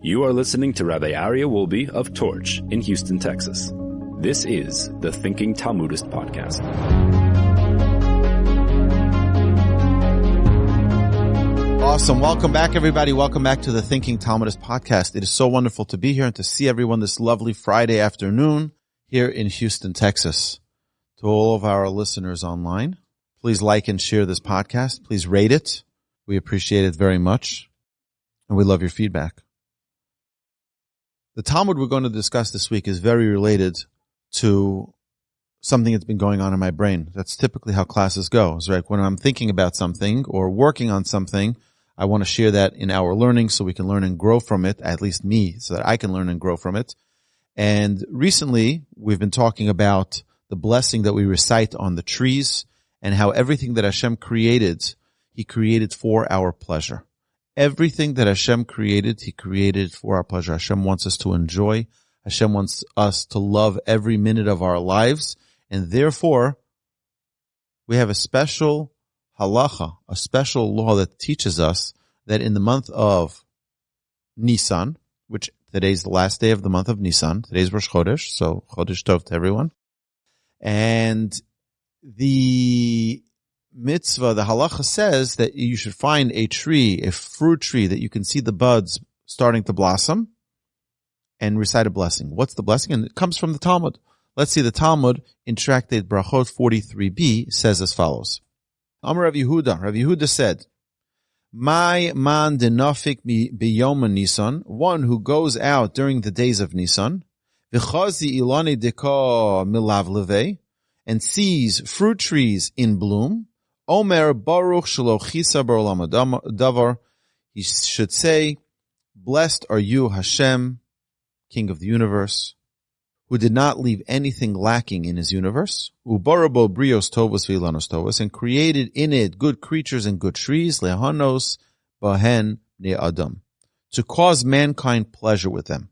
You are listening to Rabbi Aryeh Wolbe of Torch in Houston, Texas. This is the Thinking Talmudist Podcast. Awesome. Welcome back, everybody. Welcome back to the Thinking Talmudist podcast. It is so wonderful to be here and to see everyone this lovely Friday afternoon here in Houston, Texas. To all of our listeners online, please like and share this podcast. Please rate it. We appreciate it very much. And we love your feedback. The Talmud we're going to discuss this week is very related to something that's been going on in my brain. That's typically how classes go. It's like when I'm thinking about something or working on something, I want to share that in our learning so we can learn and grow from it, at least me, so that I can learn and grow from it. And recently we've been talking about the blessing that we recite on the trees and how everything that Hashem created, He created for our pleasure. Everything that Hashem created, He created for our pleasure. Hashem wants us to enjoy. Hashem wants us to love every minute of our lives. And therefore, we have a special halacha, a special law that teaches us that in the month of Nisan, which today's the last day of the month of Nisan, today's Rosh Chodesh, so Chodesh Tov to everyone. And the mitzvah, the halacha says that you should find a tree, a fruit tree that you can see the buds starting to blossom and recite a blessing. What's the blessing? And it comes from the Talmud. Let's see the Talmud in Tractate Brachot 43b says as follows. Amar Rav Yehuda. Rav Yehuda said, My man denofik biyoma Nisan, one who goes out during the days of Nisan, v'chazi ilani deka milavleve, and sees fruit trees in bloom, Omer Baruch Shalochisa Barolam Davar, he should say, Blessed are you, Hashem, King of the universe, who did not leave anything lacking in his universe, ubarabo brios vilanos tovos, and created in it good creatures and good trees, lehanos bahen ne adam, to cause mankind pleasure with them.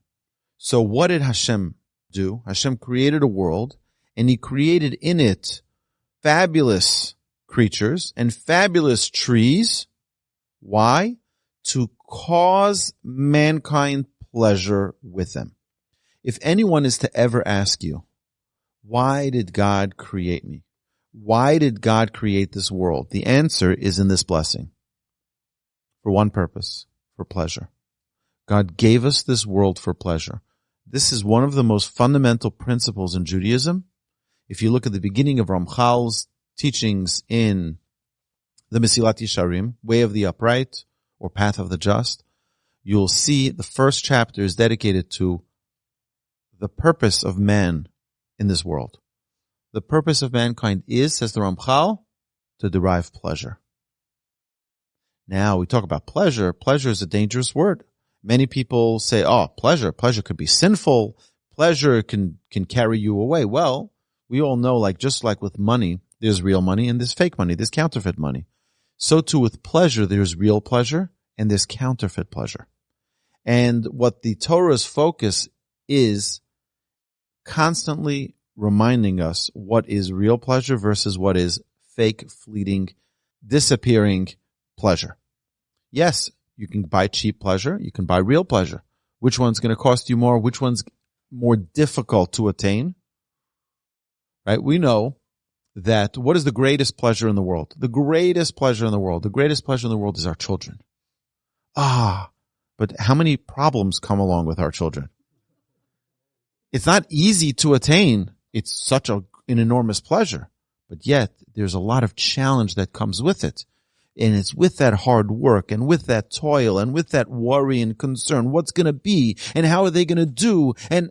So what did Hashem do? Hashem created a world, and he created in it fabulous creatures and fabulous trees. Why? To cause mankind pleasure with them. If anyone is to ever ask you, why did God create me? Why did God create this world? The answer is in this blessing. For one purpose, for pleasure. God gave us this world for pleasure. This is one of the most fundamental principles in Judaism. If you look at the beginning of Ramchal's teachings in the Mesilat Yesharim, Way of the Upright or Path of the Just, you'll see the first chapter is dedicated to the purpose of man in this world. The purpose of mankind is, says the Ramchal, to derive pleasure. Now we talk about pleasure. Pleasure is a dangerous word. Many people say, oh, pleasure, pleasure could be sinful. Pleasure can, can carry you away. Well, we all know, like, just like with money, there's real money and there's fake money. There's counterfeit money. So too with pleasure, there's real pleasure and there's counterfeit pleasure. And what the Torah's focus is constantly reminding us what is real pleasure versus what is fake, fleeting, disappearing pleasure. Yes, you can buy cheap pleasure. You can buy real pleasure. Which one's going to cost you more? Which one's more difficult to attain? Right? We know that what is the greatest pleasure in the world? The greatest pleasure in the world, the greatest pleasure in the world is our children. Ah, but how many problems come along with our children? It's not easy to attain. It's such a, an enormous pleasure, but yet there's a lot of challenge that comes with it. And it's with that hard work and with that toil and with that worry and concern. What's going to be and how are they going to do? And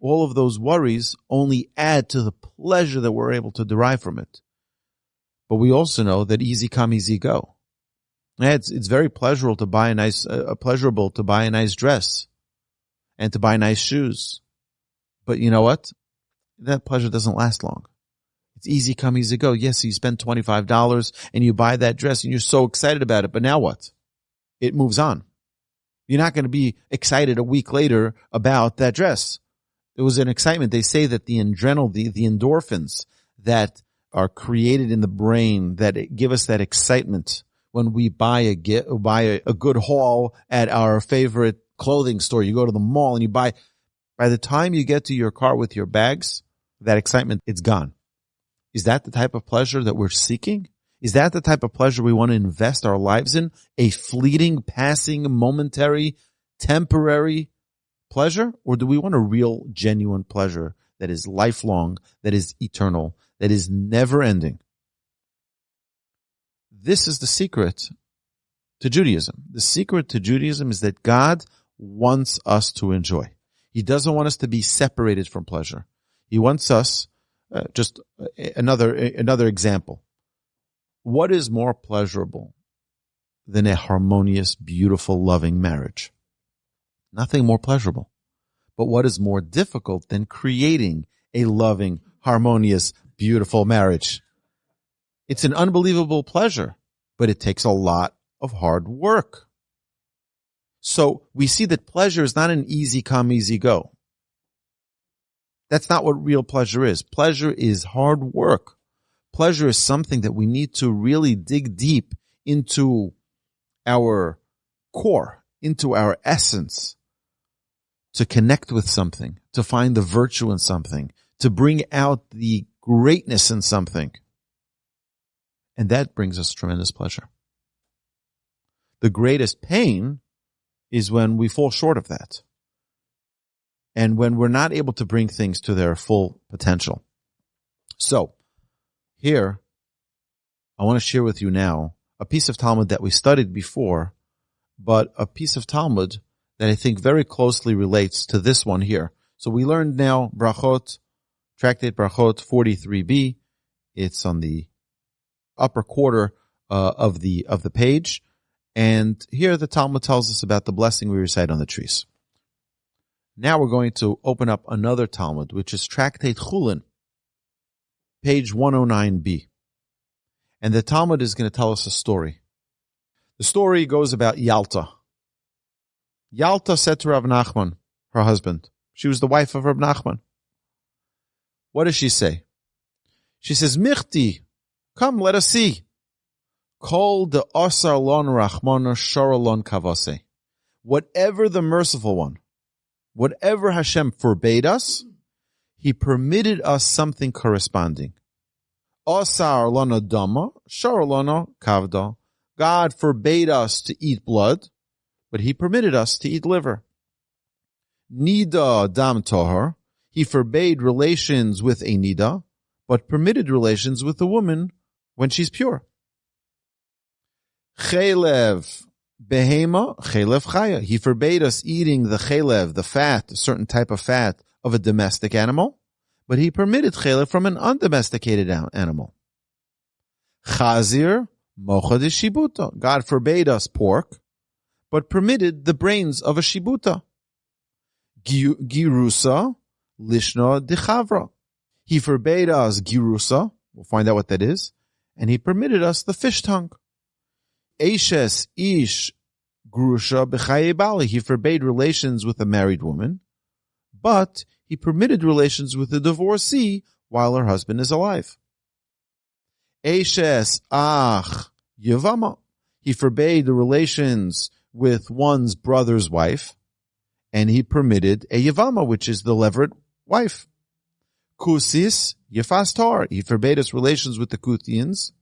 all of those worries only add to the pleasure that we're able to derive from it. But we also know that easy come, easy go. It's, it's very pleasurable to buy a nice, uh, pleasurable to buy a nice dress and to buy nice shoes. But you know what? That pleasure doesn't last long. It's easy come, easy go. Yes, you spend $25 and you buy that dress and you're so excited about it. But now what? It moves on. You're not going to be excited a week later about that dress there was an excitement. They say that the adrenal, the, the endorphins that are created in the brain that give us that excitement when we buy a get, buy a, a good haul at our favorite clothing store, you go to the mall and you buy. By the time you get to your car with your bags, that excitement, it's gone. Is that the type of pleasure that we're seeking? Is that the type of pleasure we want to invest our lives in? A fleeting, passing, momentary, temporary pleasure? Or do we want a real, genuine pleasure that is lifelong, that is eternal, that is never ending? This is the secret to Judaism. The secret to Judaism is that God wants us to enjoy. He doesn't want us to be separated from pleasure. He wants us, uh, just uh, another, another example. What is more pleasurable than a harmonious, beautiful, loving marriage? Nothing more pleasurable. But what is more difficult than creating a loving, harmonious, beautiful marriage? It's an unbelievable pleasure, but it takes a lot of hard work. So we see that pleasure is not an easy come, easy go. That's not what real pleasure is. Pleasure is hard work. Pleasure is something that we need to really dig deep into our core, into our essence, to connect with something, to find the virtue in something, to bring out the greatness in something. And that brings us tremendous pleasure. The greatest pain is when we fall short of that. And when we're not able to bring things to their full potential. So, here, I want to share with you now a piece of Talmud that we studied before, but a piece of Talmud that I think very closely relates to this one here. So we learned now Brachot, Tractate Brachot 43b. It's on the upper quarter uh, of the of the page, and here the Talmud tells us about the blessing we recite on the trees. Now we're going to open up another Talmud, which is Tractate Chulin, page 109b. And the Talmud is going to tell us a story. The story goes about Yalta. Yalta said to Rav Nachman, her husband, she was the wife of Rav Nachman. What does she say? She says, Michti, come, let us see. Call the Osar lon Rachmana Sharalon Kavase. Whatever the merciful one, whatever Hashem forbade us, he permitted us something corresponding. Osar lana dama, Sharalona kavda. God forbade us to eat blood but he permitted us to eat liver. Nida dam tohar, he forbade relations with a nida, but permitted relations with a woman when she's pure. Chelev behema, chelev chaya. He forbade us eating the chelev, the fat, a certain type of fat of a domestic animal, but he permitted chelev from an undomesticated animal. Chazir mocha de shibuta. God forbade us pork, but permitted the brains of a shibuta. Girusa lishna dechavra. He forbade us girusa. We'll find out what that is. And he permitted us the fish tongue. Eshes ish grusha b'chaye He forbade relations with a married woman, but he permitted relations with a divorcee while her husband is alive. Eshes ach yavama. He forbade the relations with one's brother's wife, and he permitted a Yavama, which is the Levirate wife. Kusis Yefastar. He forbade us relations with the Kuthians,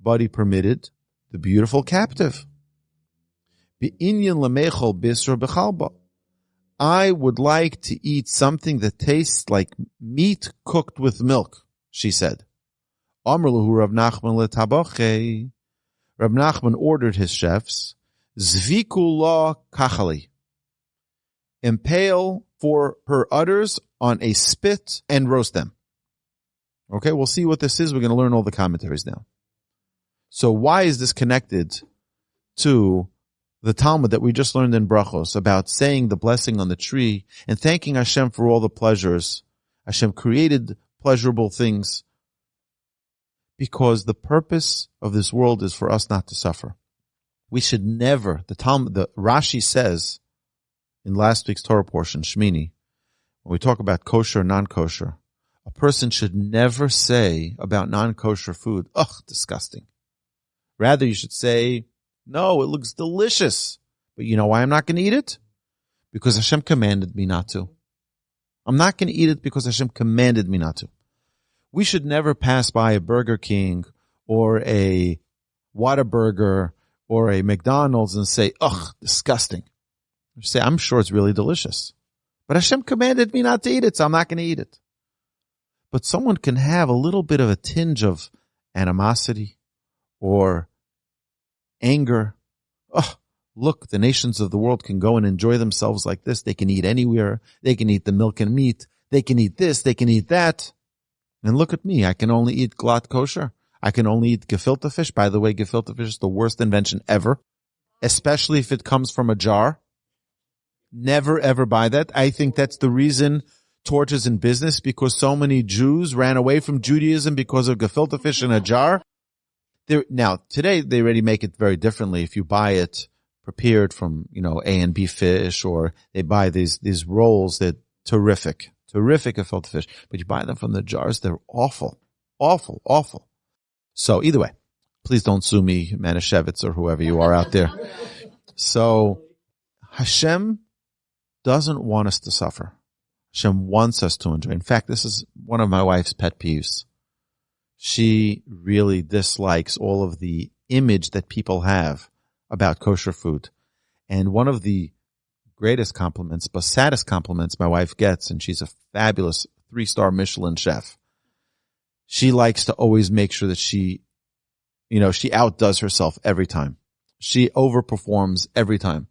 but he permitted the beautiful captive. I would like to eat something that tastes like meat cooked with milk, she said. Rav Nachman ordered his chefs Zvikula kachali. Impale for her udders on a spit and roast them. Okay, we'll see what this is. We're going to learn all the commentaries now. So why is this connected to the Talmud that we just learned in Brachos about saying the blessing on the tree and thanking Hashem for all the pleasures? Hashem created pleasurable things because the purpose of this world is for us not to suffer we should never, the Talmud, the Rashi says in last week's Torah portion, Shmini, when we talk about kosher non-kosher, a person should never say about non-kosher food, ugh, disgusting. Rather, you should say, no, it looks delicious. But you know why I'm not going to eat it? because Hashem commanded me not to. I'm not going to eat it because Hashem commanded me not to. We should never pass by a Burger King or a Whataburger or a McDonald's and say, ugh, disgusting. Say, I'm sure it's really delicious. But Hashem commanded me not to eat it, so I'm not going to eat it. But someone can have a little bit of a tinge of animosity or anger. Oh, look, the nations of the world can go and enjoy themselves like this. They can eat anywhere. They can eat the milk and meat. They can eat this. They can eat that. And look at me. I can only eat glatt kosher. I can only eat gefilte fish. By the way, gefilte fish is the worst invention ever, especially if it comes from a jar. Never ever buy that. I think that's the reason Torch is in business because so many Jews ran away from Judaism because of gefilte fish in a jar. There, now today they already make it very differently. If you buy it prepared from, you know, A and B fish or they buy these, these rolls that terrific, terrific gefilte fish, but you buy them from the jars. They're awful, awful, awful. So either way, please don't sue me, Manischewitz or whoever you are out there. So Hashem doesn't want us to suffer. Hashem wants us to enjoy. In fact, this is one of my wife's pet peeves. She really dislikes all of the image that people have about kosher food. And one of the greatest compliments, but saddest compliments my wife gets, and she's a fabulous three star Michelin chef, she likes to always make sure that she, you know, she outdoes herself every time. She overperforms every time.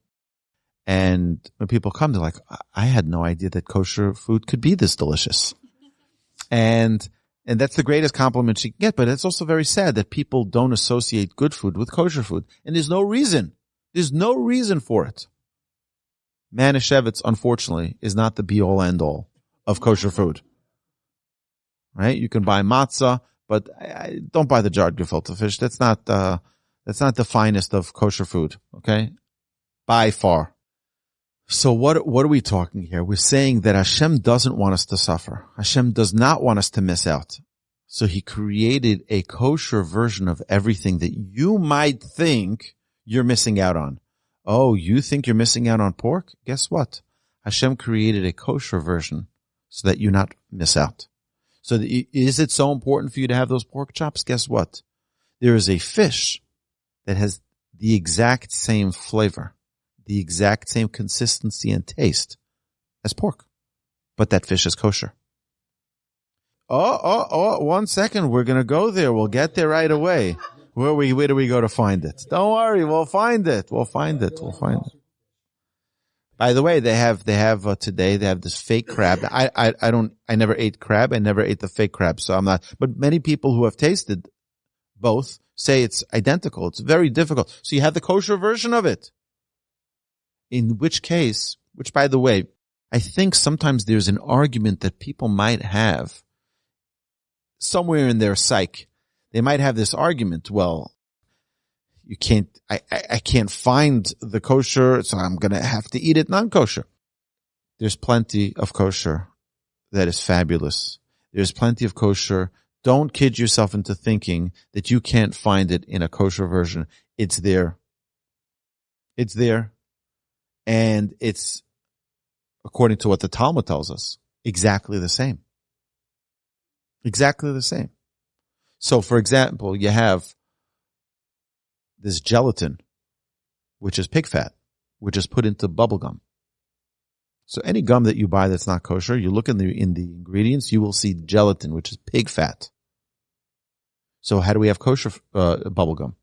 And when people come, they're like, I had no idea that kosher food could be this delicious. And, and that's the greatest compliment she can get. But it's also very sad that people don't associate good food with kosher food. And there's no reason. There's no reason for it. Manischewitz, unfortunately, is not the be all end all of kosher food right? You can buy matzah, but don't buy the jarred gefilte fish. That's not, uh, that's not the finest of kosher food. Okay. By far. So what, what are we talking here? We're saying that Hashem doesn't want us to suffer. Hashem does not want us to miss out. So he created a kosher version of everything that you might think you're missing out on. Oh, you think you're missing out on pork? Guess what? Hashem created a kosher version so that you not miss out. So is it so important for you to have those pork chops? Guess what? There is a fish that has the exact same flavor, the exact same consistency and taste as pork, but that fish is kosher. Oh, oh, oh, one second. We're going to go there. We'll get there right away. Where we, where do we go to find it? Don't worry. We'll find it. We'll find it. We'll find it. By the way, they have they have uh, today they have this fake crab. I, I I don't I never ate crab. I never ate the fake crab, so I'm not. But many people who have tasted both say it's identical. It's very difficult. So you have the kosher version of it. In which case, which by the way, I think sometimes there's an argument that people might have somewhere in their psyche. They might have this argument. Well, you can't, I, I, I can't find the kosher, so I'm going to have to eat it non-kosher. There's plenty of kosher that is fabulous. There's plenty of kosher. Don't kid yourself into thinking that you can't find it in a kosher version. It's there. It's there. And it's, according to what the Talmud tells us, exactly the same. Exactly the same. So for example, you have this gelatin, which is pig fat, which is put into bubble gum. So any gum that you buy that's not kosher, you look in the in the ingredients, you will see gelatin, which is pig fat. So how do we have kosher uh, bubble gum?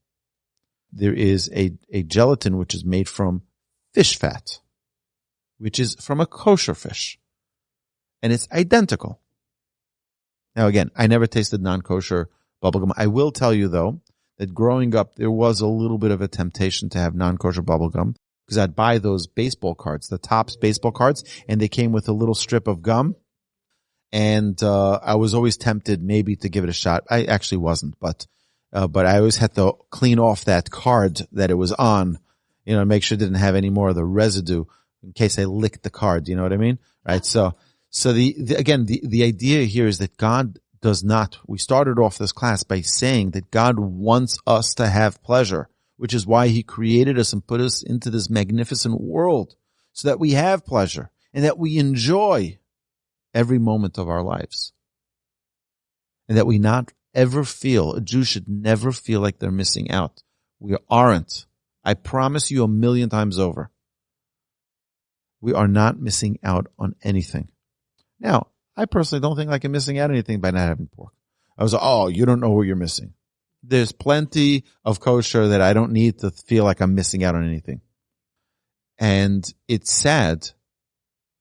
There is a a gelatin which is made from fish fat, which is from a kosher fish, and it's identical. Now again, I never tasted non-kosher bubblegum. I will tell you though that growing up, there was a little bit of a temptation to have non-kosher bubblegum because I'd buy those baseball cards, the Topps baseball cards, and they came with a little strip of gum. And, uh, I was always tempted maybe to give it a shot. I actually wasn't, but, uh, but I always had to clean off that card that it was on, you know, make sure it didn't have any more of the residue in case I licked the card. You know what I mean? Right. So, so the, the again, the, the idea here is that God does not. We started off this class by saying that God wants us to have pleasure, which is why he created us and put us into this magnificent world so that we have pleasure and that we enjoy every moment of our lives. And that we not ever feel, a Jew should never feel like they're missing out. We aren't. I promise you a million times over. We are not missing out on anything. Now, I personally don't think I'm missing out anything by not having pork. I was like, oh, you don't know what you're missing. There's plenty of kosher that I don't need to feel like I'm missing out on anything. And it's sad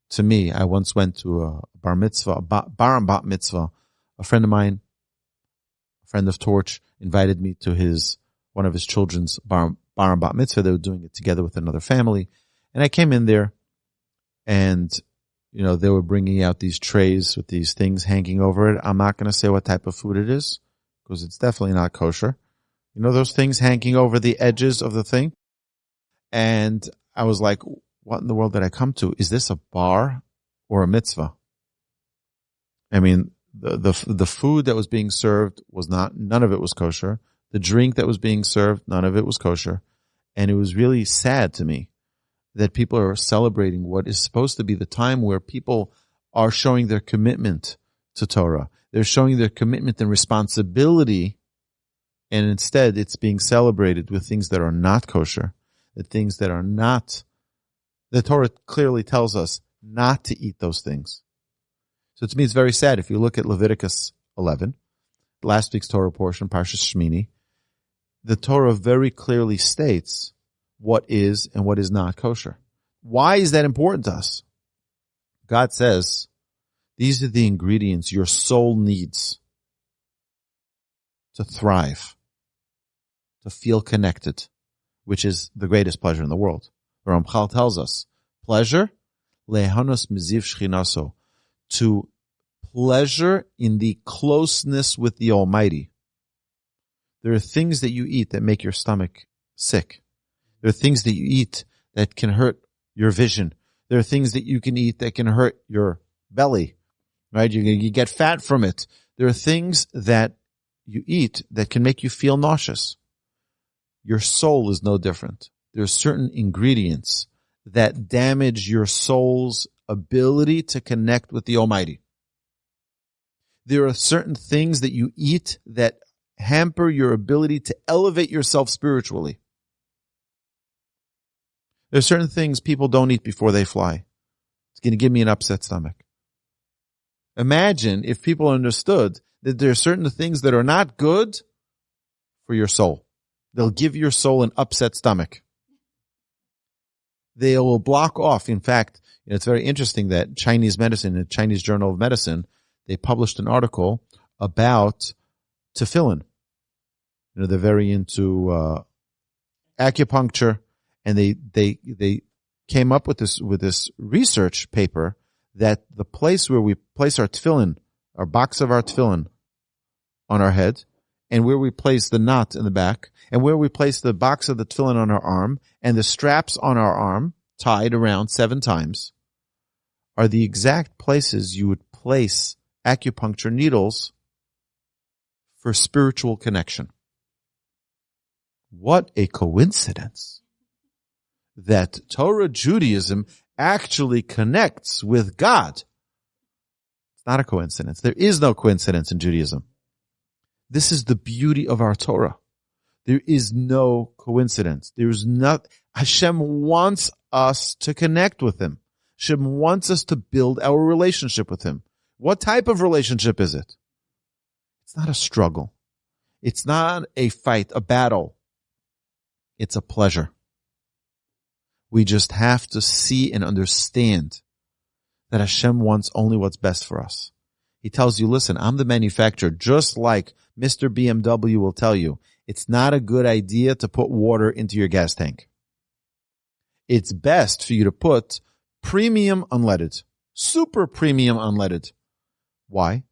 to me. I once went to a bar mitzvah, a bar and bat mitzvah. A friend of mine, a friend of Torch, invited me to his, one of his children's bar, bar and bat mitzvah. They were doing it together with another family. And I came in there and, you know, they were bringing out these trays with these things hanging over it. I'm not going to say what type of food it is because it's definitely not kosher. You know, those things hanging over the edges of the thing. And I was like, what in the world did I come to? Is this a bar or a mitzvah? I mean, the, the, the food that was being served was not, none of it was kosher. The drink that was being served, none of it was kosher. And it was really sad to me that people are celebrating what is supposed to be the time where people are showing their commitment to Torah. They're showing their commitment and responsibility. And instead it's being celebrated with things that are not kosher, the things that are not the Torah clearly tells us not to eat those things. So to me, it's very sad. If you look at Leviticus 11, last week's Torah portion, Parshas Shmini, the Torah very clearly states what is and what is not kosher. Why is that important to us? God says, these are the ingredients your soul needs to thrive, to feel connected, which is the greatest pleasure in the world. Ramchal tells us, pleasure, lehanos miziv shchinaso, to pleasure in the closeness with the Almighty. There are things that you eat that make your stomach sick. There are things that you eat that can hurt your vision. There are things that you can eat that can hurt your belly, right? You, you get fat from it. There are things that you eat that can make you feel nauseous. Your soul is no different there are certain ingredients that damage your soul's ability to connect with the Almighty. There are certain things that you eat that hamper your ability to elevate yourself spiritually. There are certain things people don't eat before they fly. It's going to give me an upset stomach. Imagine if people understood that there are certain things that are not good for your soul. They'll give your soul an upset stomach they will block off. In fact, it's very interesting that Chinese medicine, the Chinese Journal of Medicine, they published an article about tefillin. You know, they're very into uh, acupuncture, and they they they came up with this with this research paper that the place where we place our tefillin, our box of our tefillin, on our head, and where we place the knot in the back, and where we place the box of the tefillin on our arm, and the straps on our arm, tied around seven times, are the exact places you would place acupuncture needles for spiritual connection. What a coincidence that Torah Judaism actually connects with God. It's not a coincidence. There is no coincidence in Judaism. This is the beauty of our Torah. There is no coincidence. There's not, Hashem wants us to connect with Him. Hashem wants us to build our relationship with Him. What type of relationship is it? It's not a struggle. It's not a fight, a battle. It's a pleasure. We just have to see and understand that Hashem wants only what's best for us. He tells you, listen, I'm the manufacturer, just like Mr. BMW will tell you, it's not a good idea to put water into your gas tank. It's best for you to put premium unleaded, super premium unleaded. Why?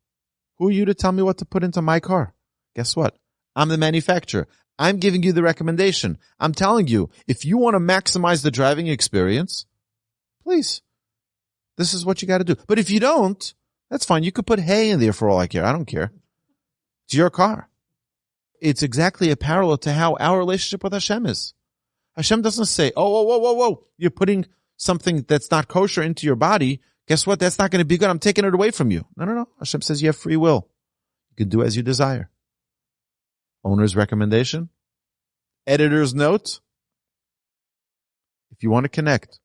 Who are you to tell me what to put into my car? Guess what? I'm the manufacturer. I'm giving you the recommendation. I'm telling you, if you want to maximize the driving experience, please, this is what you got to do. But if you don't, that's fine. You could put hay in there for all I care. I don't care. It's your car. It's exactly a parallel to how our relationship with Hashem is. Hashem doesn't say, oh, whoa, whoa, whoa, whoa, you're putting something that's not kosher into your body, guess what? That's not going to be good. I'm taking it away from you. No, no, no. Hashem says you have free will. You can do as you desire. Owner's recommendation. Editor's note. If you want to connect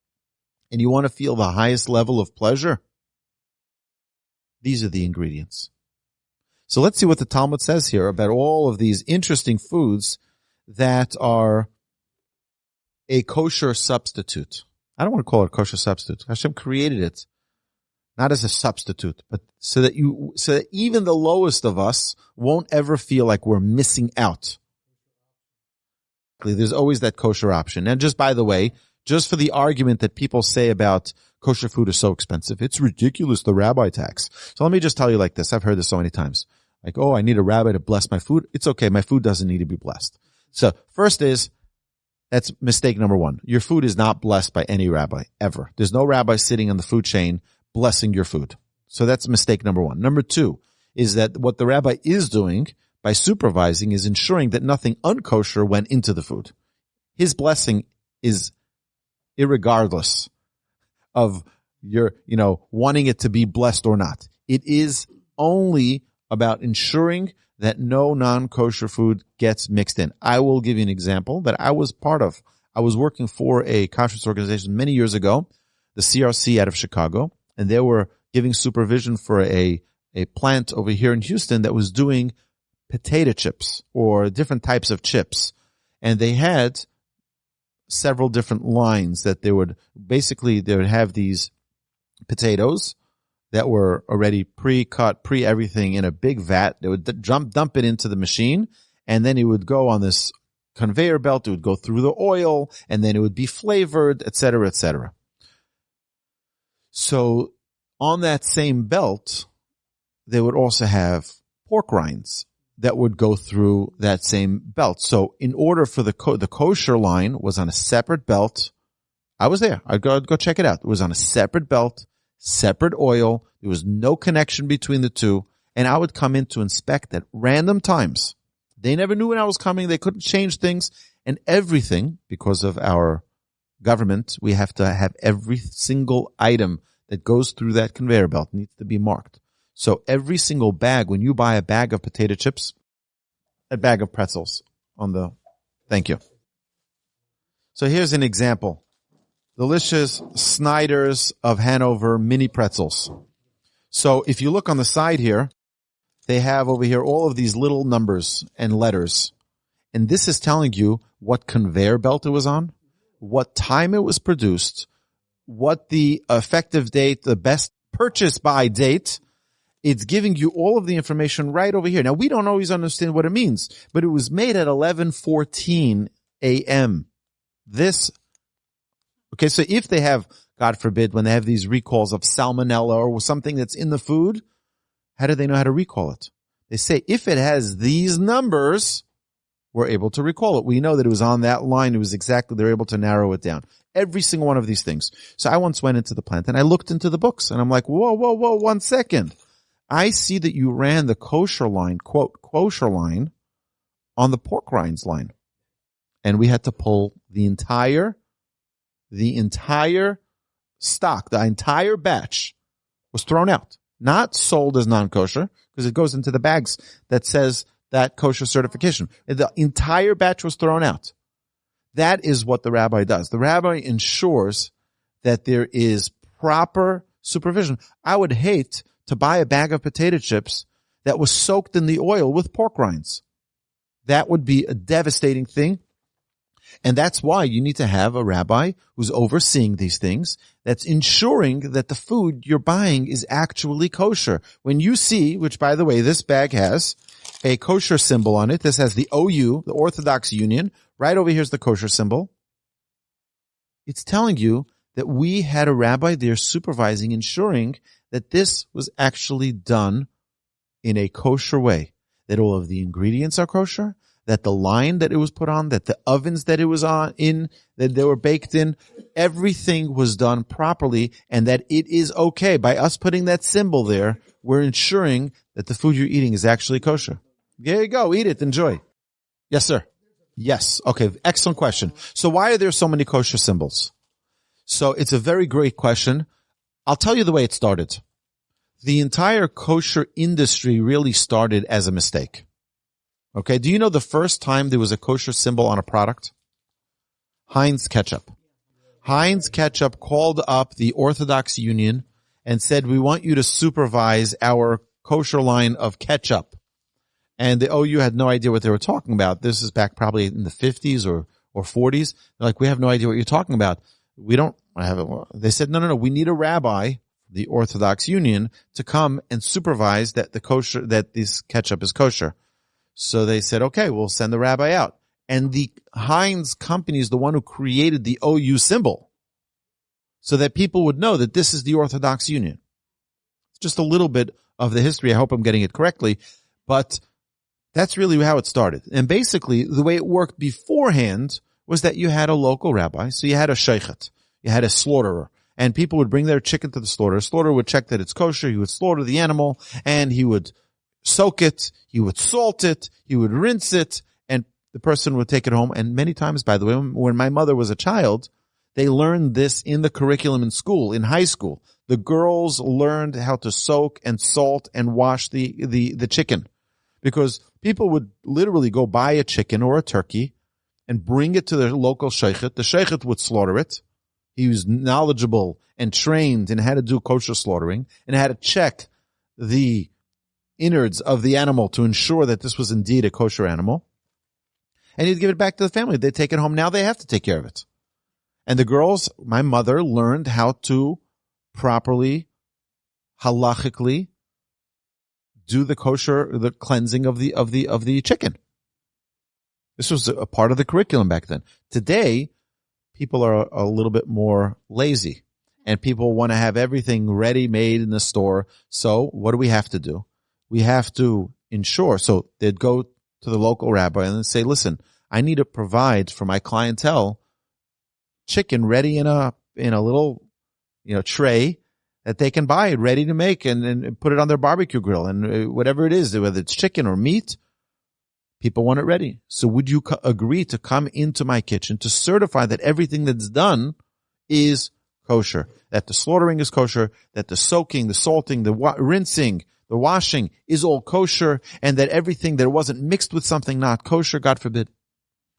and you want to feel the highest level of pleasure, these are the ingredients. So let's see what the Talmud says here about all of these interesting foods that are a kosher substitute. I don't want to call it a kosher substitute. Hashem created it not as a substitute, but so that you, so that even the lowest of us won't ever feel like we're missing out. There's always that kosher option. And just by the way, just for the argument that people say about kosher food is so expensive, it's ridiculous, the rabbi tax. So let me just tell you like this. I've heard this so many times. Like, oh, I need a rabbi to bless my food. It's okay. My food doesn't need to be blessed. So first is, that's mistake number one. Your food is not blessed by any rabbi ever. There's no rabbi sitting on the food chain blessing your food. So that's mistake number one. Number two is that what the rabbi is doing by supervising is ensuring that nothing unkosher went into the food. His blessing is irregardless of your, you know, wanting it to be blessed or not. It is only about ensuring that no non-kosher food gets mixed in. I will give you an example that I was part of. I was working for a kashrus organization many years ago, the CRC out of Chicago, and they were giving supervision for a, a plant over here in Houston that was doing potato chips or different types of chips. And they had several different lines that they would basically, they would have these potatoes that were already pre-cut, pre-everything in a big vat. They would jump, dump it into the machine and then it would go on this conveyor belt. It would go through the oil and then it would be flavored, etc., etc. So on that same belt, they would also have pork rinds that would go through that same belt. So in order for the co- the kosher line was on a separate belt. I was there. I'd go, I'd go check it out. It was on a separate belt, separate oil. There was no connection between the two. And I would come in to inspect at random times. They never knew when I was coming. They couldn't change things and everything because of our government, we have to have every single item that goes through that conveyor belt needs to be marked. So every single bag, when you buy a bag of potato chips, a bag of pretzels on the, thank you. So here's an example. Delicious Snyder's of Hanover mini pretzels. So if you look on the side here, they have over here all of these little numbers and letters. And this is telling you what conveyor belt it was on what time it was produced, what the effective date, the best purchase by date. It's giving you all of the information right over here. Now we don't always understand what it means, but it was made at 11:14 a.m. This Okay, so if they have God forbid when they have these recalls of salmonella or something that's in the food, how do they know how to recall it? They say if it has these numbers, we're able to recall it. We know that it was on that line. It was exactly, they're able to narrow it down. Every single one of these things. So I once went into the plant and I looked into the books and I'm like, whoa, whoa, whoa, one second. I see that you ran the kosher line, quote, kosher line on the pork rinds line. And we had to pull the entire, the entire stock, the entire batch was thrown out, not sold as non-kosher because it goes into the bags that says that kosher certification. The entire batch was thrown out. That is what the rabbi does. The rabbi ensures that there is proper supervision. I would hate to buy a bag of potato chips that was soaked in the oil with pork rinds. That would be a devastating thing. And that's why you need to have a rabbi who's overseeing these things that's ensuring that the food you're buying is actually kosher. When you see, which by the way, this bag has a kosher symbol on it. This has the OU, the Orthodox Union. Right over here is the kosher symbol. It's telling you that we had a rabbi there supervising, ensuring that this was actually done in a kosher way, that all of the ingredients are kosher, that the line that it was put on, that the ovens that it was on in, that they were baked in, everything was done properly and that it is okay. By us putting that symbol there, we're ensuring that the food you're eating is actually kosher. There you go. Eat it. Enjoy. Yes, sir. Yes. Okay. Excellent question. So why are there so many kosher symbols? So it's a very great question. I'll tell you the way it started. The entire kosher industry really started as a mistake. Okay. Do you know the first time there was a kosher symbol on a product? Heinz ketchup. Heinz ketchup called up the Orthodox Union and said, we want you to supervise our kosher line of ketchup. And the OU had no idea what they were talking about. This is back probably in the 50s or, or 40s. They're like, we have no idea what you're talking about. We don't I have it. They said, no, no, no. We need a rabbi, the Orthodox Union, to come and supervise that the kosher, that this ketchup is kosher. So they said, okay, we'll send the rabbi out. And the Heinz company is the one who created the OU symbol so that people would know that this is the Orthodox Union. It's just a little bit of the history. I hope I'm getting it correctly, but that's really how it started. And basically the way it worked beforehand was that you had a local rabbi. So you had a shochet, you had a slaughterer and people would bring their chicken to the slaughter. Slaughterer would check that it's kosher. He would slaughter the animal and he would soak it. He would salt it. He would rinse it and the person would take it home. And many times, by the way, when my mother was a child, they learned this in the curriculum in school, in high school. The girls learned how to soak and salt and wash the, the, the chicken because people would literally go buy a chicken or a turkey and bring it to their local shochet. The shochet would slaughter it. He was knowledgeable and trained in how to do kosher slaughtering and how to check the innards of the animal to ensure that this was indeed a kosher animal and he'd give it back to the family. They'd take it home. Now they have to take care of it. And the girls, my mother learned how to properly, halachically do the kosher, the cleansing of the, of the, of the chicken. This was a part of the curriculum back then. Today, people are a little bit more lazy and people want to have everything ready made in the store. So what do we have to do? We have to ensure. So they'd go to the local rabbi and say, listen, I need to provide for my clientele chicken ready in a, in a little, you know, tray that they can buy ready to make and, and put it on their barbecue grill and uh, whatever it is, whether it's chicken or meat, people want it ready. So would you co- agree to come into my kitchen to certify that everything that's done is kosher, that the slaughtering is kosher, that the soaking, the salting, the wa- rinsing, the washing is all kosher and that everything that wasn't mixed with something not kosher, God forbid.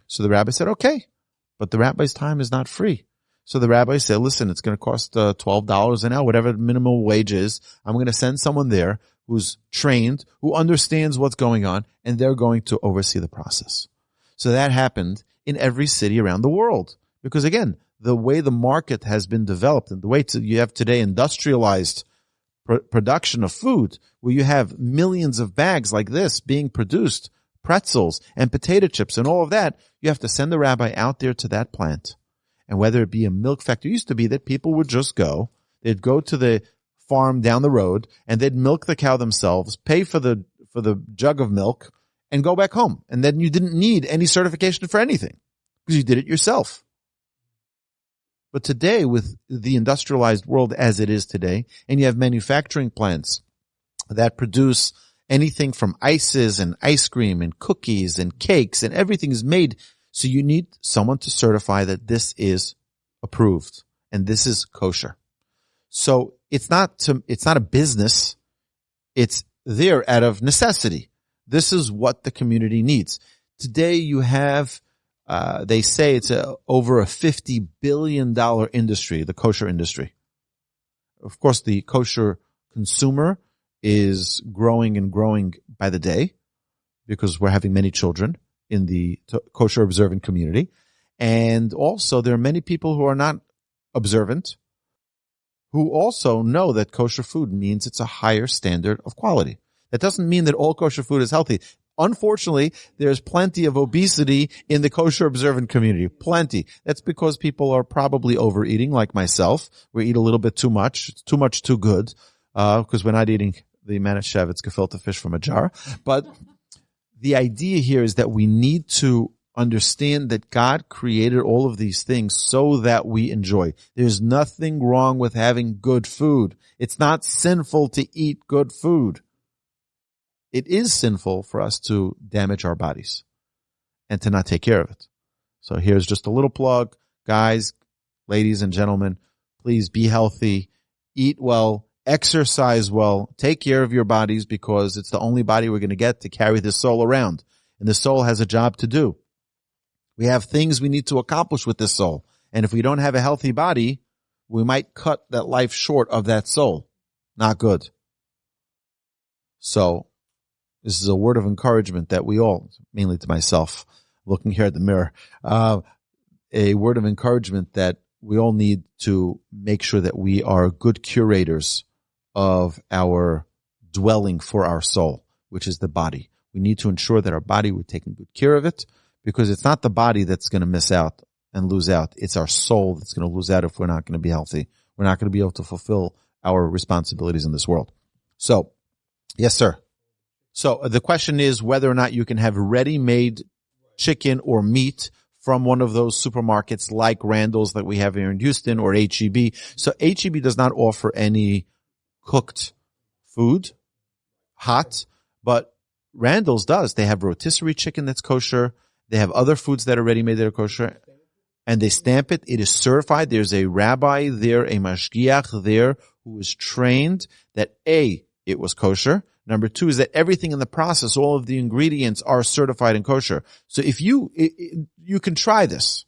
So the rabbi said, okay, but the rabbi's time is not free. So the rabbi said, listen, it's going to cost uh, $12 an hour, whatever the minimum wage is. I'm going to send someone there who's trained, who understands what's going on, and they're going to oversee the process. So that happened in every city around the world. Because again, the way the market has been developed and the way to, you have today industrialized pr- production of food where you have millions of bags like this being produced, pretzels and potato chips and all of that, you have to send the rabbi out there to that plant. And whether it be a milk factory, used to be that people would just go, they'd go to the farm down the road and they'd milk the cow themselves, pay for the, for the jug of milk and go back home. And then you didn't need any certification for anything because you did it yourself. But today with the industrialized world as it is today, and you have manufacturing plants that produce anything from ices and ice cream and cookies and cakes and everything is made. So you need someone to certify that this is approved and this is kosher. So it's not to, it's not a business. It's there out of necessity. This is what the community needs. Today you have uh, they say it's a, over a $50 billion industry, the kosher industry. Of course, the kosher consumer is growing and growing by the day because we're having many children in the kosher observant community. And also there are many people who are not observant who also know that kosher food means it's a higher standard of quality. That doesn't mean that all kosher food is healthy. Unfortunately, there's plenty of obesity in the kosher observant community. Plenty. That's because people are probably overeating like myself. We eat a little bit too much. It's too much too good. Uh, cause we're not eating the Manischewitz gefilte fish from a jar. But the idea here is that we need to understand that God created all of these things so that we enjoy. There's nothing wrong with having good food. It's not sinful to eat good food it is sinful for us to damage our bodies and to not take care of it. So here's just a little plug. Guys, ladies and gentlemen, please be healthy, eat well, exercise well, take care of your bodies because it's the only body we're going to get to carry the soul around. And the soul has a job to do. We have things we need to accomplish with this soul. And if we don't have a healthy body, we might cut that life short of that soul. Not good. So this is a word of encouragement that we all, mainly to myself, looking here at the mirror, uh, a word of encouragement that we all need to make sure that we are good curators of our dwelling for our soul, which is the body. We need to ensure that our body, we're taking good care of it because it's not the body that's going to miss out and lose out. It's our soul that's going to lose out if we're not going to be healthy. We're not going to be able to fulfill our responsibilities in this world. So, yes, sir. So uh, the question is whether or not you can have ready-made chicken or meat from one of those supermarkets like Randall's that we have here in Houston or HEB. So HEB does not offer any cooked food, hot, but Randall's does. They have rotisserie chicken that's kosher. They have other foods that are ready made that are kosher and they stamp it. It is certified. There's a rabbi there, a mashgiach there who is trained that A, it was kosher. Number two is that everything in the process, all of the ingredients are certified and kosher. So if you, it, it, you can try this.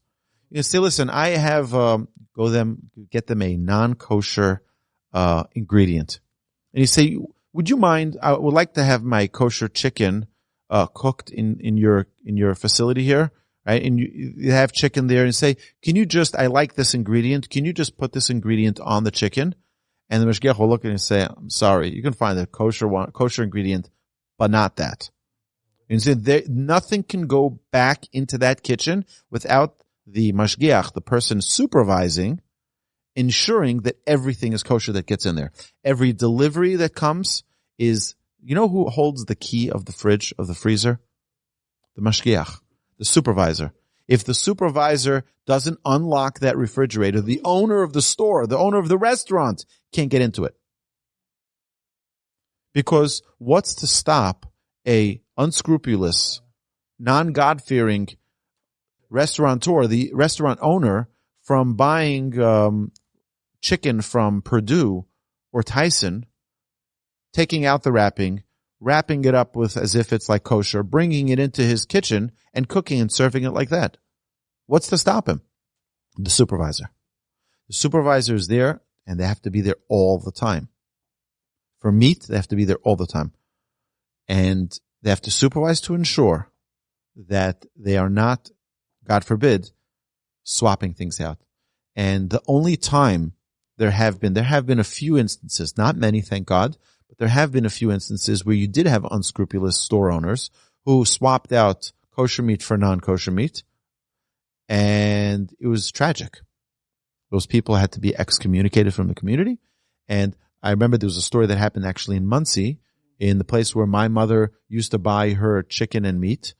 You can say, listen, I have, um, go them, get them a non-kosher, uh, ingredient. And you say, would you mind, I would like to have my kosher chicken, uh, cooked in, in your, in your facility here right? And you, you have chicken there and say, can you just, I like this ingredient. Can you just put this ingredient on the chicken? And the mashgiach will look at it and say, I'm sorry, you can find a kosher one, kosher ingredient, but not that. And so there, nothing can go back into that kitchen without the mashgiach, the person supervising, ensuring that everything is kosher that gets in there. Every delivery that comes is, you know who holds the key of the fridge, of the freezer? The mashgiach the supervisor. If the supervisor doesn't unlock that refrigerator, the owner of the store, the owner of the restaurant can't get into it. Because what's to stop a unscrupulous, non-God-fearing restaurateur, the restaurant owner, from buying um, chicken from Perdue or Tyson, taking out the wrapping, wrapping it up with as if it's like kosher, bringing it into his kitchen and cooking and serving it like that. What's to stop him? The supervisor. The supervisor is there and they have to be there all the time. For meat, they have to be there all the time. And they have to supervise to ensure that they are not, God forbid, swapping things out. And the only time there have been, there have been a few instances, not many, thank God, but there have been a few instances where you did have unscrupulous store owners who swapped out kosher meat for non-kosher meat. And it was tragic. Those people had to be excommunicated from the community. And I remember there was a story that happened actually in Monsey, in the place where my mother used to buy her chicken and meat.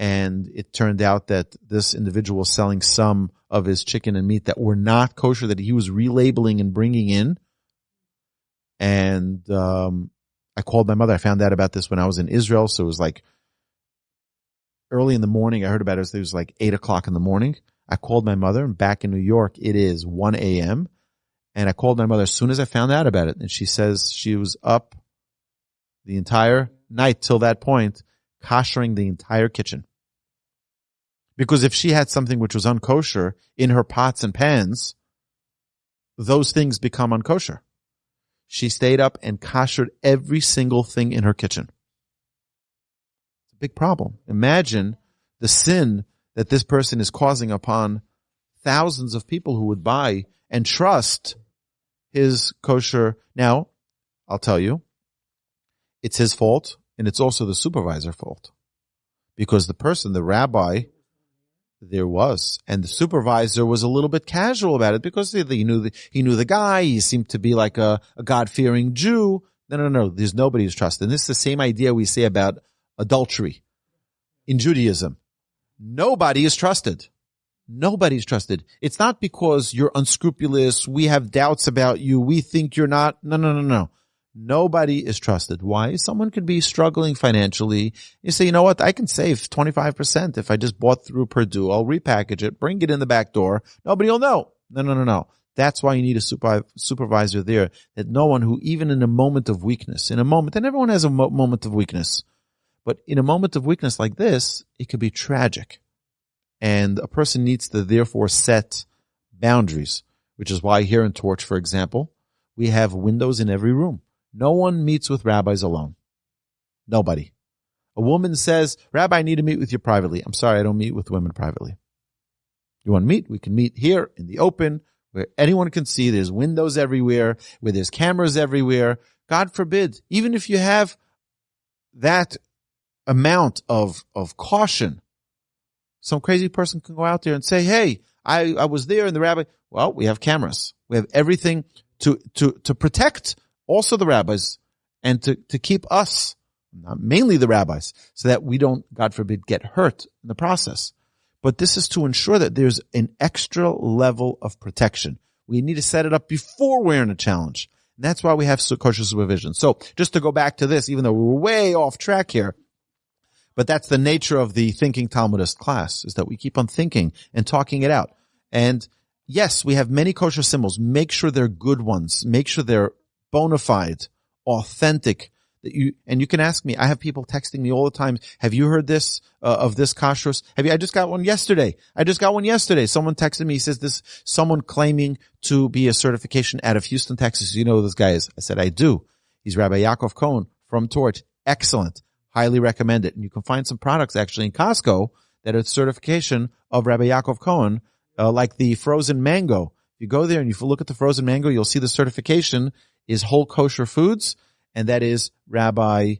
And it turned out that this individual was selling some of his chicken and meat that were not kosher that he was relabeling and bringing in and um, I called my mother. I found out about this when I was in Israel. So it was like early in the morning. I heard about it. It was like eight o'clock in the morning. I called my mother and back in New York, it is 1 a.m. And I called my mother as soon as I found out about it. And she says she was up the entire night till that point, koshering the entire kitchen. Because if she had something which was unkosher in her pots and pans, those things become unkosher. She stayed up and koshered every single thing in her kitchen. It's a big problem. Imagine the sin that this person is causing upon thousands of people who would buy and trust his kosher. Now, I'll tell you, it's his fault and it's also the supervisor fault because the person, the rabbi, there was, and the supervisor was a little bit casual about it because he knew the, he knew the guy. He seemed to be like a, a God fearing Jew. No, no, no. There's nobody who's trusted. And this is the same idea we say about adultery in Judaism. Nobody is trusted. Nobody's trusted. It's not because you're unscrupulous. We have doubts about you. We think you're not. No, no, no, no. Nobody is trusted. Why? Someone could be struggling financially. You say, you know what? I can save 25% if I just bought through Perdue. I'll repackage it, bring it in the back door. Nobody will know. No, no, no, no. That's why you need a supervi- supervisor there that no one who, even in a moment of weakness, in a moment, and everyone has a mo- moment of weakness, but in a moment of weakness like this, it could be tragic. And a person needs to therefore set boundaries, which is why here in Torch, for example, we have windows in every room. No one meets with rabbis alone. Nobody. A woman says, Rabbi, I need to meet with you privately. I'm sorry, I don't meet with women privately. You want to meet? We can meet here in the open where anyone can see. There's windows everywhere, where there's cameras everywhere. God forbid, even if you have that amount of, of caution, some crazy person can go out there and say, Hey, I, I was there and the rabbi, well, we have cameras. We have everything to, to, to protect also the rabbis and to, to keep us, mainly the rabbis, so that we don't, God forbid, get hurt in the process. But this is to ensure that there's an extra level of protection. We need to set it up before we're in a challenge. And that's why we have kosher supervision. So just to go back to this, even though we're way off track here, but that's the nature of the thinking Talmudist class is that we keep on thinking and talking it out. And yes, we have many kosher symbols. Make sure they're good ones. Make sure they're bona fide, authentic. That you and you can ask me. I have people texting me all the time. Have you heard this uh, of this kashrus? Have you? I just got one yesterday. I just got one yesterday. Someone texted me. He says this. Someone claiming to be a certification out of Houston, Texas. You know who this guy is? I said I do. He's Rabbi Yaakov Cohen from Torch. Excellent. Highly recommend it. And you can find some products actually in Costco that are certification of Rabbi Yaakov Cohen uh, like the frozen mango. If you go there and you look at the frozen mango, you'll see the certification is whole kosher foods, and that is Rabbi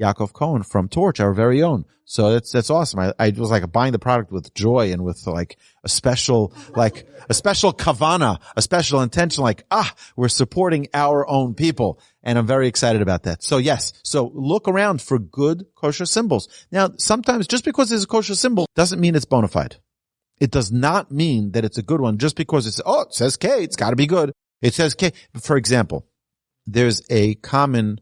Yaakov Cohen from Torch, our very own. So that's that's awesome. I, I was like buying the product with joy and with like a special like a special kavana, a special intention. Like ah, we're supporting our own people, and I'm very excited about that. So yes, so look around for good kosher symbols. Now, sometimes just because there's a kosher symbol doesn't mean it's bona fide. It does not mean that it's a good one just because it's, oh, it says K, it's got to be good. It says K. For example, there's a common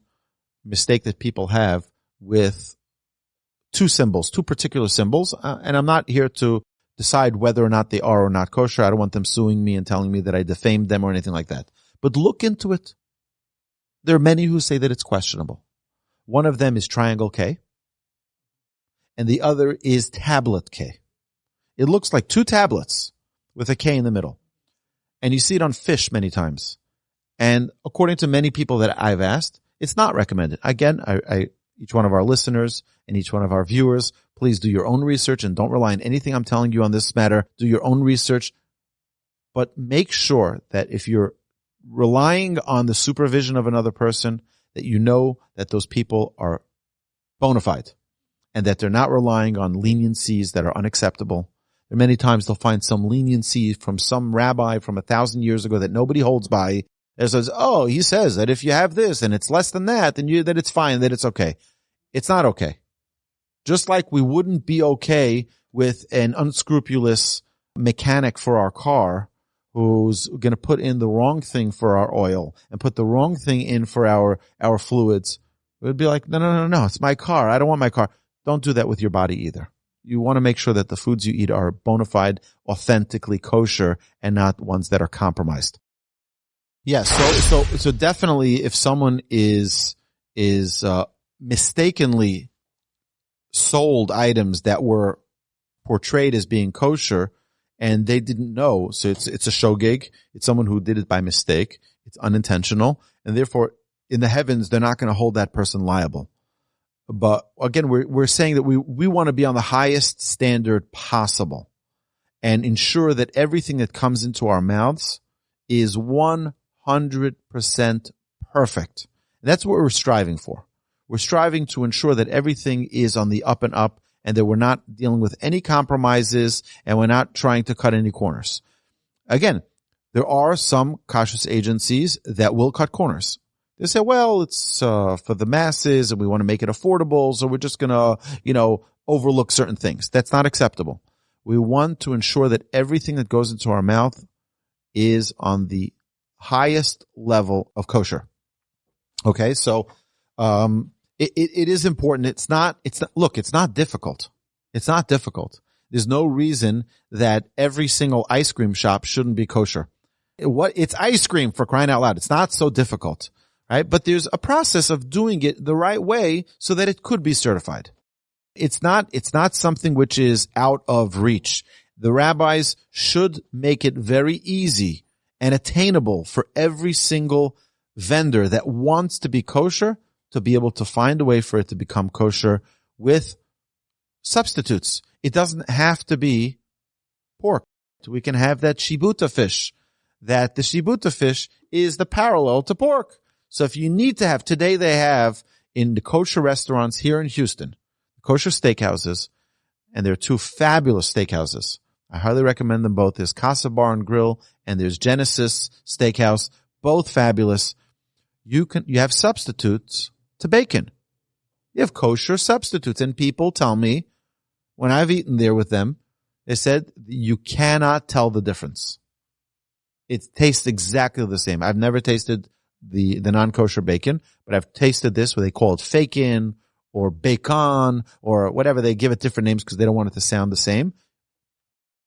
mistake that people have with two symbols, two particular symbols. Uh, and I'm not here to decide whether or not they are or not kosher. I don't want them suing me and telling me that I defamed them or anything like that. But look into it. There are many who say that it's questionable. One of them is triangle K and the other is tablet K. It looks like two tablets with a K in the middle. And you see it on fish many times. And according to many people that I've asked, it's not recommended. Again, I, I, each one of our listeners and each one of our viewers, please do your own research and don't rely on anything I'm telling you on this matter. Do your own research, but make sure that if you're relying on the supervision of another person, that you know that those people are bona fide and that they're not relying on leniencies that are unacceptable and many times they'll find some leniency from some rabbi from a thousand years ago that nobody holds by that says, oh, he says that if you have this and it's less than that, then you, that it's fine, that it's okay. It's not okay. Just like we wouldn't be okay with an unscrupulous mechanic for our car who's going to put in the wrong thing for our oil and put the wrong thing in for our, our fluids. It would be like, no, no, no, no, it's my car. I don't want my car. Don't do that with your body either you want to make sure that the foods you eat are bona fide, authentically kosher and not ones that are compromised. Yeah, so, so, so definitely if someone is, is, uh, mistakenly sold items that were portrayed as being kosher and they didn't know. So it's, it's a shogeg. It's someone who did it by mistake. It's unintentional. And therefore in the heavens, they're not going to hold that person liable. But again, we're, we're saying that we, we want to be on the highest standard possible and ensure that everything that comes into our mouths is 100% perfect. And that's what we're striving for. We're striving to ensure that everything is on the up and up and that we're not dealing with any compromises and we're not trying to cut any corners. Again, there are some kashrus agencies that will cut corners. They say, well, it's uh, for the masses and we want to make it affordable. So we're just going to, you know, overlook certain things. That's not acceptable. We want to ensure that everything that goes into our mouth is on the highest level of kosher. Okay. So, um, it, it, it is important. It's not, it's not, look, it's not difficult. It's not difficult. There's no reason that every single ice cream shop shouldn't be kosher. What it's ice cream for crying out loud. It's not so difficult, right? But there's a process of doing it the right way so that it could be certified. It's not, it's not something which is out of reach. The rabbis should make it very easy and attainable for every single vendor that wants to be kosher to be able to find a way for it to become kosher with substitutes. It doesn't have to be pork. We can have that shibuta fish, that the shibuta fish is the parallel to pork. So if you need to have, today they have in the kosher restaurants here in Houston, kosher steakhouses, and there are two fabulous steakhouses. I highly recommend them both. There's Casa Bar and Grill and there's Genesis Steakhouse, both fabulous. You can, you have substitutes to bacon. You have kosher substitutes and people tell me when I've eaten there with them, they said you cannot tell the difference. It tastes exactly the same. I've never tasted the, the non-kosher bacon, but I've tasted this where they call it fakin or bacon or whatever. They give it different names because they don't want it to sound the same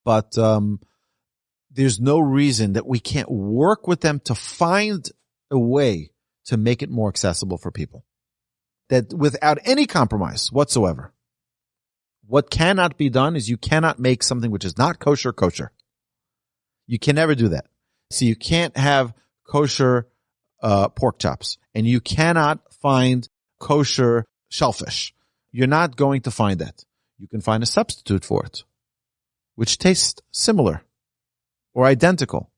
but um, there's no reason that we can't work with them to find a way to make it more accessible for people that without any compromise whatsoever. What cannot be done is you cannot make something which is not kosher kosher. You can never do that. So you can't have kosher uh, pork chops and you cannot find kosher shellfish. You're not going to find that. You can find a substitute for it which taste similar or identical?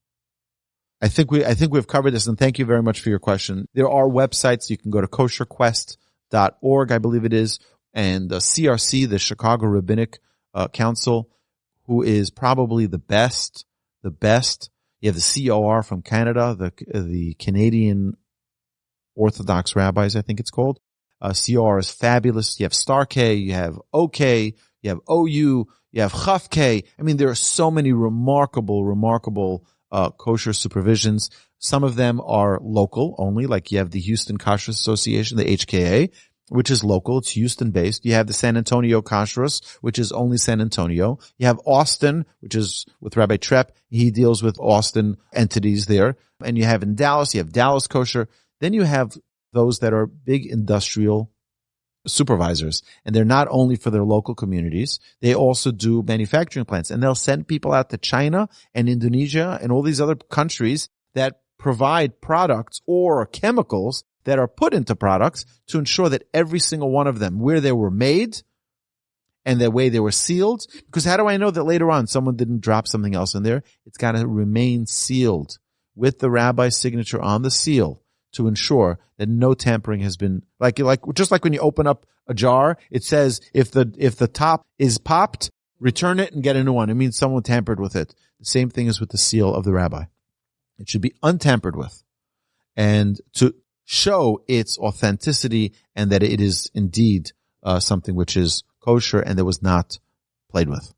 I think we, I think we've covered this and thank you very much for your question. There are websites. You can go to kosherquest.org, I believe it is, and the CRC, the Chicago Rabbinic uh, Council, who is probably the best, the best. You have the COR from Canada, the, the Canadian Orthodox Rabbis, I think it's called. Uh, COR is fabulous. You have Star-K, you have OK, you have OU, you have Chaf-K. I mean, there are so many remarkable, remarkable uh, kosher supervisions. Some of them are local only, like you have the Houston Kosher Association, the HKA, which is local. It's Houston based. You have the San Antonio Kashrus, which is only San Antonio. You have Austin, which is with Rabbi Trepp. He deals with Austin entities there. And you have in Dallas, you have Dallas Kosher. Then you have those that are big industrial supervisors and they're not only for their local communities, they also do manufacturing plants. And they'll send people out to China and Indonesia and all these other countries that provide products or chemicals that are put into products to ensure that every single one of them, where they were made and the way they were sealed, because how do I know that later on someone didn't drop something else in there? It's got to remain sealed with the rabbi's signature on the seal to ensure that no tampering has been like like just like when you open up a jar, it says if the if the top is popped, return it and get a new one. It means someone tampered with it. The same thing is with the seal of the rabbi. It should be untampered with. And to show its authenticity and that it is indeed uh, something which is kosher and that was not played with.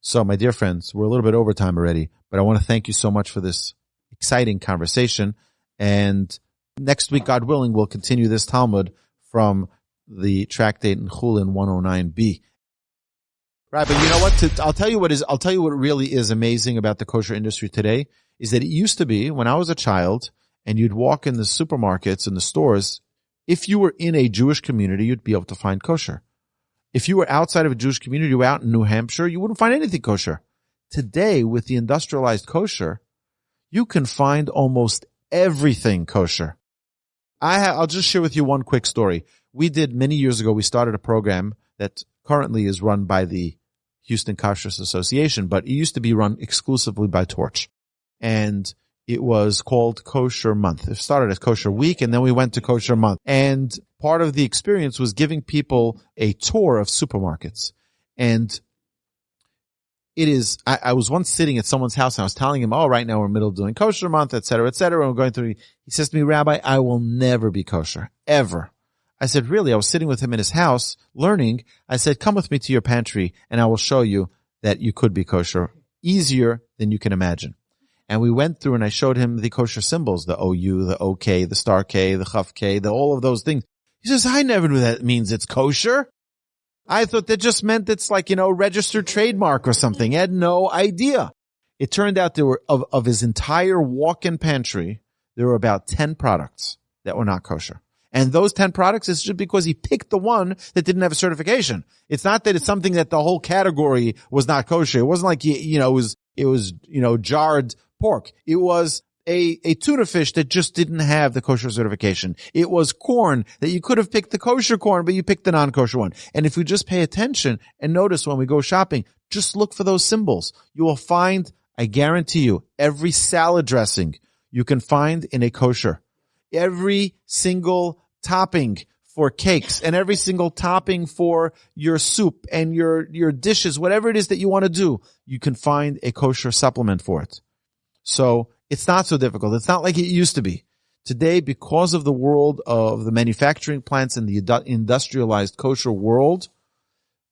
So, my dear friends, we're a little bit over time already, but I want to thank you so much for this exciting conversation. And next week, God willing, we'll continue this Talmud from the tractate in Chulin 109b. Right, but you know what? To, I'll tell you what is. I'll tell you what really is amazing about the kosher industry today is that it used to be when I was a child, and you'd walk in the supermarkets and the stores. If you were in a Jewish community, you'd be able to find kosher. If you were outside of a Jewish community, you were out in New Hampshire, you wouldn't find anything kosher. Today, with the industrialized kosher, you can find almost everything kosher. I ha- I'll just share with you one quick story. We did many years ago. We started a program that currently is run by the Houston Kashrus Association, but it used to be run exclusively by Torch, and it was called Kosher Month. It started as Kosher Week, and then we went to Kosher Month. And part of the experience was giving people a tour of supermarkets. And it is, I, I, was once sitting at someone's house and I was telling him, oh, right now we're in middle of doing kosher month, et cetera, et cetera. And we're going through, he says to me, Rabbi, I will never be kosher, ever. I said, really? I was sitting with him in his house learning. I said, come with me to your pantry and I will show you that you could be kosher easier than you can imagine. And we went through and I showed him the kosher symbols, the OU, the OK, the star K, the Chaf K, the all of those things. He says, I never knew that means it's kosher. I thought that just meant it's like, you know, registered trademark or something. I had no idea. It turned out there were, of, of his entire walk-in pantry, there were about 10 products that were not kosher. And those 10 products is just because he picked the one that didn't have a certification. It's not that it's something that the whole category was not kosher. It wasn't like, he, you know, it was, it was, you know, jarred pork. It was a, a tuna fish that just didn't have the kosher certification. It was corn that you could have picked the kosher corn, but you picked the non-kosher one. And if you just pay attention and notice when we go shopping, just look for those symbols. You will find, I guarantee you, every salad dressing you can find in a kosher. Every single topping for cakes and every single topping for your soup and your, your dishes, whatever it is that you want to do, you can find a kosher supplement for it. So it's not so difficult. It's not like it used to be. Today, because of the world of the manufacturing plants and the industrialized kosher world,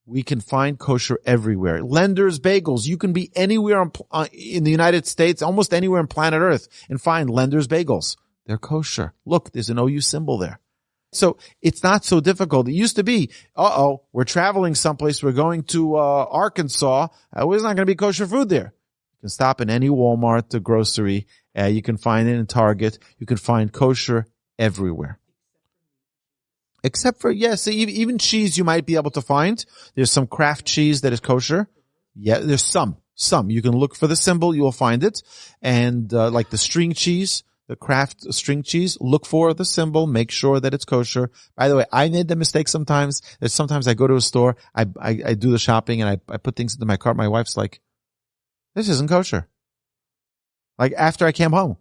we can find kosher everywhere. Lender's Bagels. You can be anywhere uh, in the United States, almost anywhere on planet Earth and find Lender's Bagels. They're kosher. Look, there's an OU symbol there. So it's not so difficult. It used to be, uh-oh, we're traveling someplace. We're going to uh, Arkansas. Uh, there's not going to be kosher food there can stop in any Walmart or grocery. Uh, you can find it in Target. You can find kosher everywhere. Except for, yes, even cheese you might be able to find. There's some Kraft cheese that is kosher. Yeah, there's some, some. You can look for the symbol, you will find it. And, uh, like the string cheese, the Kraft string cheese, look for the symbol, make sure that it's kosher. By the way, I made the mistake sometimes that sometimes I go to a store, I, I, I do the shopping and I, I put things into my cart. My wife's like, this isn't kosher. Like after I came home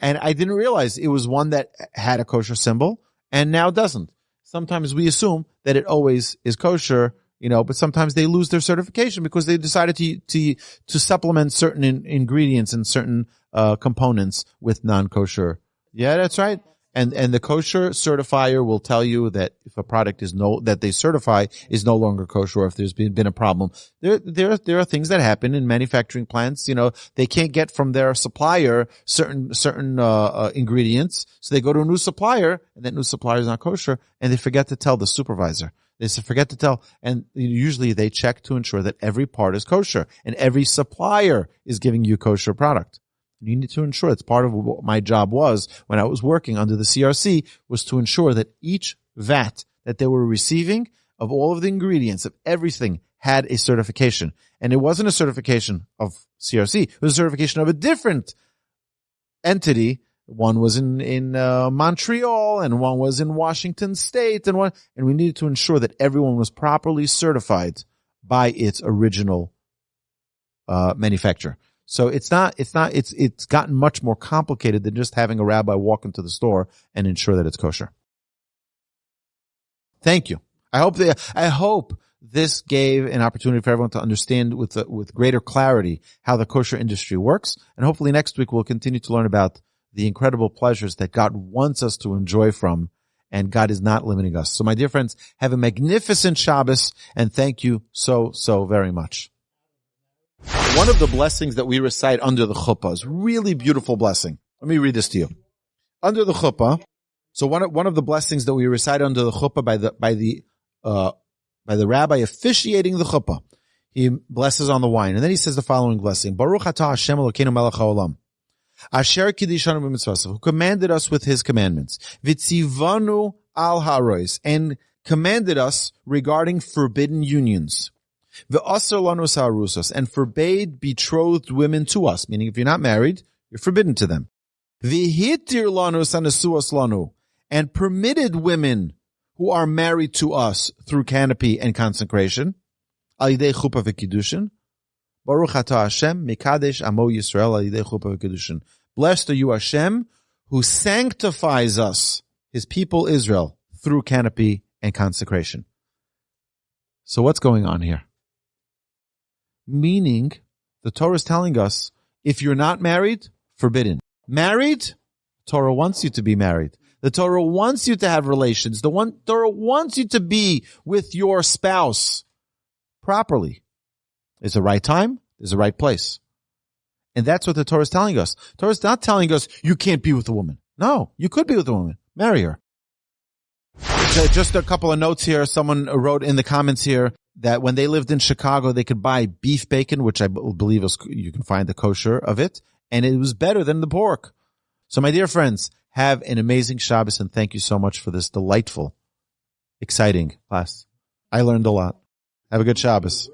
and I didn't realize it was one that had a kosher symbol and now doesn't. Sometimes we assume that it always is kosher, you know, but sometimes they lose their certification because they decided to, to, to supplement certain in, ingredients and certain, uh, components with non-kosher. Yeah, that's right and and the kosher certifier will tell you that if a product is no that they certify is no longer kosher, or if there's been, been a problem. There there there are things that happen in manufacturing plants. You know, they can't get from their supplier certain certain uh, uh, ingredients, so they go to a new supplier, and that new supplier is not kosher, and they forget to tell the supervisor. They forget to tell, and usually they check to ensure that every part is kosher and every supplier is giving you kosher product. You need to ensure it's part of what my job was when I was working under the CRC was to ensure that each vat that they were receiving of all of the ingredients of everything had a certification. And it wasn't a certification of CRC. It was a certification of a different entity. One was in, in uh, Montreal and one was in Washington state and one, and we needed to ensure that everyone was properly certified by its original uh, manufacturer. So it's not, it's not, it's, it's gotten much more complicated than just having a rabbi walk into the store and ensure that it's kosher. Thank you. I hope that, I hope this gave an opportunity for everyone to understand with, uh, with greater clarity how the kosher industry works. And hopefully next week we'll continue to learn about the incredible pleasures that God wants us to enjoy from and God is not limiting us. So my dear friends, have a magnificent Shabbos and thank you so, so very much. One of the blessings that we recite under the chuppah is really beautiful blessing. Let me read this to you. Under the chuppah, so one of, one of the blessings that we recite under the chuppah by the by the uh, by the rabbi officiating the chuppah, he blesses on the wine, and then he says the following blessing: Baruch atah Hashem Elokeinu Melech Haolam. Asher kidishanu b'mitzvasav, who commanded us with his commandments, vitzivanu al harois, and commanded us regarding forbidden unions and forbade betrothed women to us, meaning if you're not married, you're forbidden to them. And permitted women who are married to us through canopy and consecration. Baruch atah Hashem, Mikadesh Amo Yisrael Blessed are you Hashem, who sanctifies us, his people Israel, through canopy and consecration. So what's going on here? Meaning the Torah is telling us if you're not married, forbidden. Married, Torah wants you to be married. The Torah wants you to have relations. The one Torah wants you to be with your spouse properly. There's the right time. There's the right place. And that's what the Torah is telling us. The Torah is not telling us you can't be with a woman. No, you could be with a woman. Marry her. just a couple of notes here. Someone wrote in the comments here that when they lived in Chicago, they could buy beef bacon, which I believe is, you can find the kosher of it, and it was better than the pork. So my dear friends, have an amazing Shabbos and thank you so much for this delightful, exciting class. I learned a lot. Have a good Shabbos.